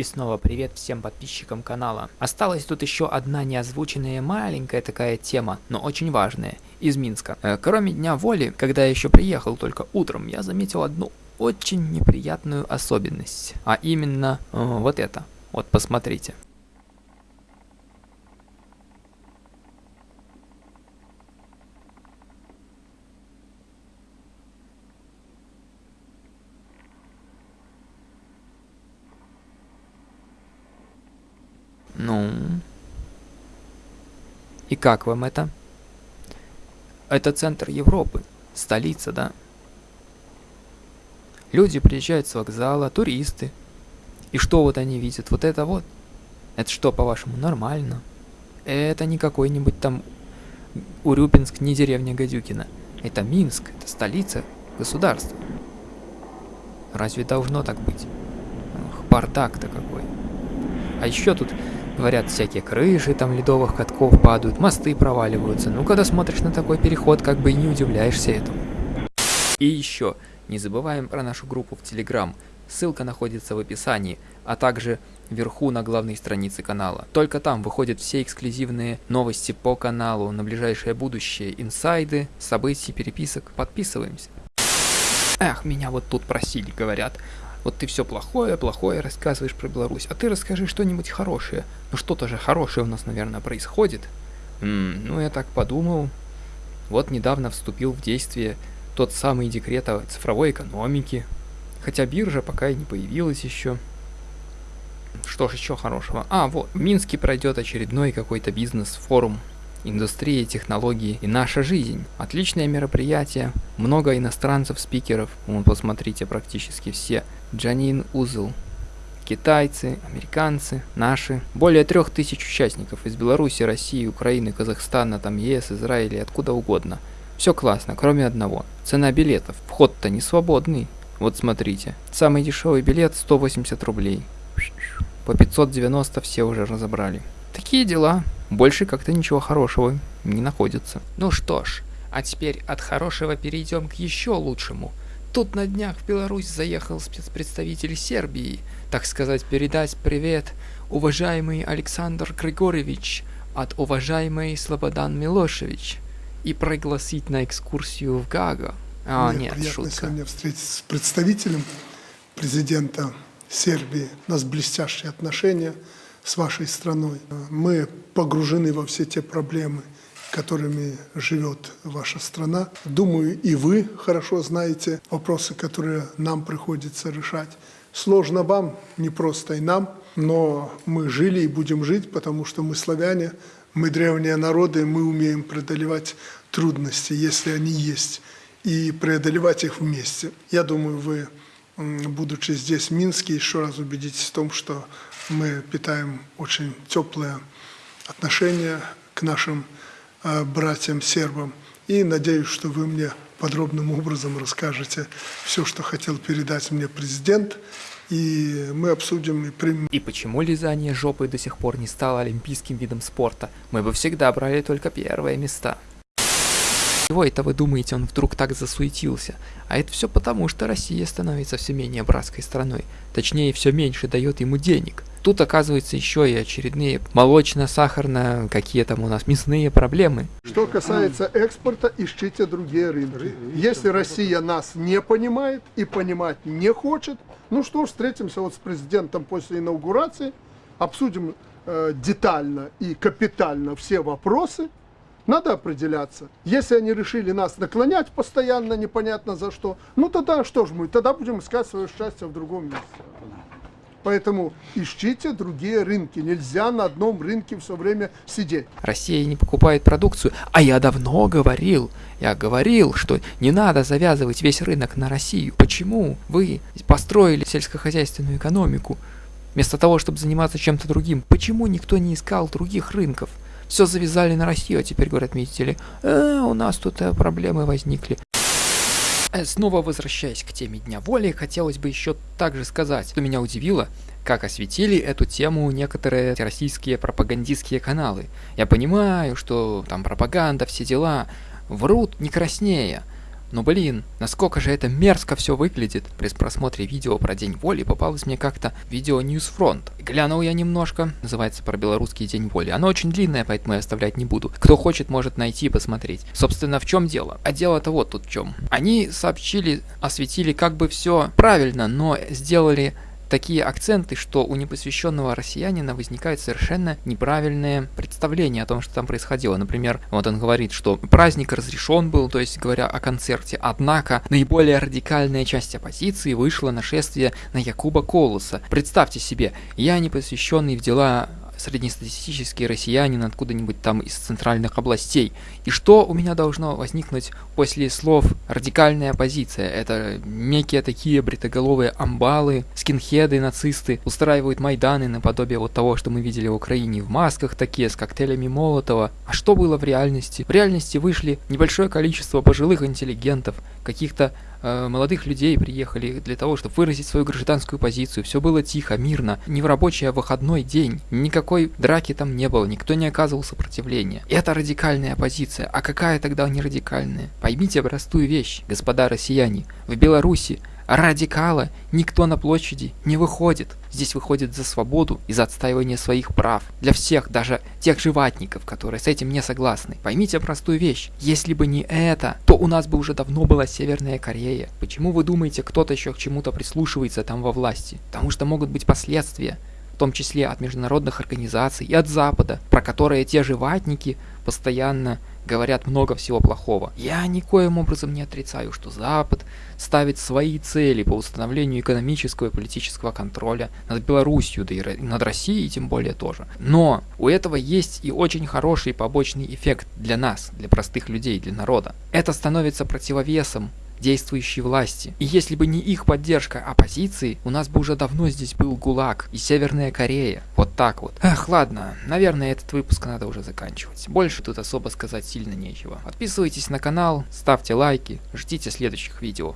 И снова привет всем подписчикам канала. Осталась тут еще одна неозвученная маленькая такая тема, но очень важная, из Минска. Э, кроме Дня Воли, когда я еще приехал только утром, я заметил одну очень неприятную особенность. А именно э, вот это. Вот посмотрите. Ну. И как вам это? Это центр Европы, столица, да? Люди приезжают с вокзала, туристы. И что вот они видят? Вот это вот. Это что, по-вашему, нормально? Это не какой-нибудь там Урюпинск, не деревня Гадюкина. Это Минск, это столица государства. Разве должно так быть? Ох, бардак-то какой. А еще тут Говорят, всякие крыши там ледовых катков падают, мосты проваливаются. Ну, когда смотришь на такой переход, как бы и не удивляешься этому. И еще, не забываем про нашу группу в Телеграм. Ссылка находится в описании, а также вверху на главной странице канала. Только там выходят все эксклюзивные новости по каналу на ближайшее будущее, инсайды, события, переписок. Подписываемся. Эх, меня вот тут просили, говорят. Вот ты все плохое, плохое рассказываешь про Беларусь, а ты расскажи что-нибудь хорошее. Ну что-то же хорошее у нас, наверное, происходит. М ну, я так подумал. Вот недавно вступил в действие тот самый декрет о цифровой экономике. Хотя биржа пока и не появилась еще. Что ж еще хорошего? А, вот, в Минске пройдет очередной какой-то бизнес-форум индустрия, технологии и наша жизнь. Отличное мероприятие, много иностранцев-спикеров, вон посмотрите, практически все. Джанин Узел, китайцы, американцы, наши. Более трех тысяч участников из Беларуси, России, Украины, Казахстана, там ЕС, Израиля, откуда угодно. Все классно, кроме одного. Цена билетов. Вход-то не свободный. Вот смотрите. Самый дешевый билет 180 рублей. По 590 все уже разобрали. Такие дела. Больше как-то ничего хорошего не находится. Ну что ж, а теперь от хорошего перейдем к еще лучшему. Тут на днях в Беларусь заехал спецпредставитель Сербии, так сказать, передать привет уважаемый Александр Григорьевич от уважаемой Слободан Милошевич и пригласить на экскурсию в Гага. А, Мне нет, приятно шутка. сегодня встретиться с представителем президента Сербии. У нас блестящие отношения с вашей страной. Мы погружены во все те проблемы, которыми живет ваша страна. Думаю, и вы хорошо знаете вопросы, которые нам приходится решать. Сложно вам, не просто и нам, но мы жили и будем жить, потому что мы славяне, мы древние народы, мы умеем преодолевать трудности, если они есть, и преодолевать их вместе. Я думаю, вы, будучи здесь, в Минске, еще раз убедитесь в том, что мы питаем очень теплые отношения к нашим братьям-сербам. И надеюсь, что вы мне подробным образом расскажете все, что хотел передать мне президент, и мы обсудим и примем. И почему лизание жопы до сих пор не стало олимпийским видом спорта? Мы бы всегда брали только первые места. Чего это вы думаете, он вдруг так засуетился? А это все потому, что Россия становится все менее братской страной. Точнее, все меньше дает ему денег. Тут оказывается еще и очередные молочно-сахарно, какие там у нас мясные проблемы. Что касается экспорта, ищите другие рынки. Если Россия нас не понимает и понимать не хочет, ну что ж, встретимся вот с президентом после инаугурации, обсудим э, детально и капитально все вопросы, надо определяться. Если они решили нас наклонять постоянно, непонятно за что, ну тогда что ж мы, тогда будем искать свое счастье в другом месте. Поэтому ищите другие рынки. Нельзя на одном рынке все время сидеть. Россия не покупает продукцию. А я давно говорил, я говорил, что не надо завязывать весь рынок на Россию. Почему вы построили сельскохозяйственную экономику вместо того, чтобы заниматься чем-то другим? Почему никто не искал других рынков? все завязали на Россию, а теперь говорят, видите ли, э, у нас тут э, проблемы возникли. Э, снова возвращаясь к теме Дня воли, хотелось бы еще также сказать, что меня удивило, как осветили эту тему некоторые российские пропагандистские каналы. Я понимаю, что там пропаганда, все дела, врут не краснее, Ну блин, насколько же это мерзко все выглядит. При просмотре видео про День воли попалось мне как-то видео Newsfront. Глянул я немножко, называется про белорусский День воли. Оно очень длинное, поэтому я оставлять не буду. Кто хочет, может найти и посмотреть. Собственно, в чем дело? А дело-то вот тут в чем. Они сообщили, осветили как бы все правильно, но сделали такие акценты, что у непосвященного россиянина возникает совершенно неправильное представление о том, что там происходило. Например, вот он говорит, что праздник разрешен был, то есть говоря о концерте, однако наиболее радикальная часть оппозиции вышла на шествие на Якуба Колоса. Представьте себе, я не посвященный в дела среднестатистический россиянин откуда-нибудь там из центральных областей. И что у меня должно возникнуть после слов «радикальная оппозиция»? Это некие такие бритоголовые амбалы, скинхеды, нацисты устраивают майданы наподобие вот того, что мы видели в Украине в масках такие, с коктейлями Молотова. А что было в реальности? В реальности вышли небольшое количество пожилых интеллигентов, каких-то молодых людей приехали для того, чтобы выразить свою гражданскую позицию. Все было тихо, мирно, не в рабочий, а в выходной день. Никакой драки там не было, никто не оказывал сопротивления. Это радикальная позиция. А какая тогда не радикальная? Поймите простую вещь, господа россияне. В Беларуси радикала никто на площади не выходит. Здесь выходит за свободу и за отстаивание своих прав. Для всех, даже тех же ватников, которые с этим не согласны. Поймите простую вещь. Если бы не это, то у нас бы уже давно была Северная Корея. Почему вы думаете, кто-то еще к чему-то прислушивается там во власти? Потому что могут быть последствия в том числе от международных организаций и от Запада, про которые те же постоянно говорят много всего плохого. Я никоим образом не отрицаю, что Запад ставит свои цели по установлению экономического и политического контроля над Белоруссией, да и над Россией тем более тоже. Но у этого есть и очень хороший побочный эффект для нас, для простых людей, для народа. Это становится противовесом действующей власти. И если бы не их поддержка оппозиции, у нас бы уже давно здесь был ГУЛАГ и Северная Корея. Вот так вот. Эх, ладно, наверное, этот выпуск надо уже заканчивать. Больше тут особо сказать сильно нечего. Подписывайтесь на канал, ставьте лайки, ждите следующих видео.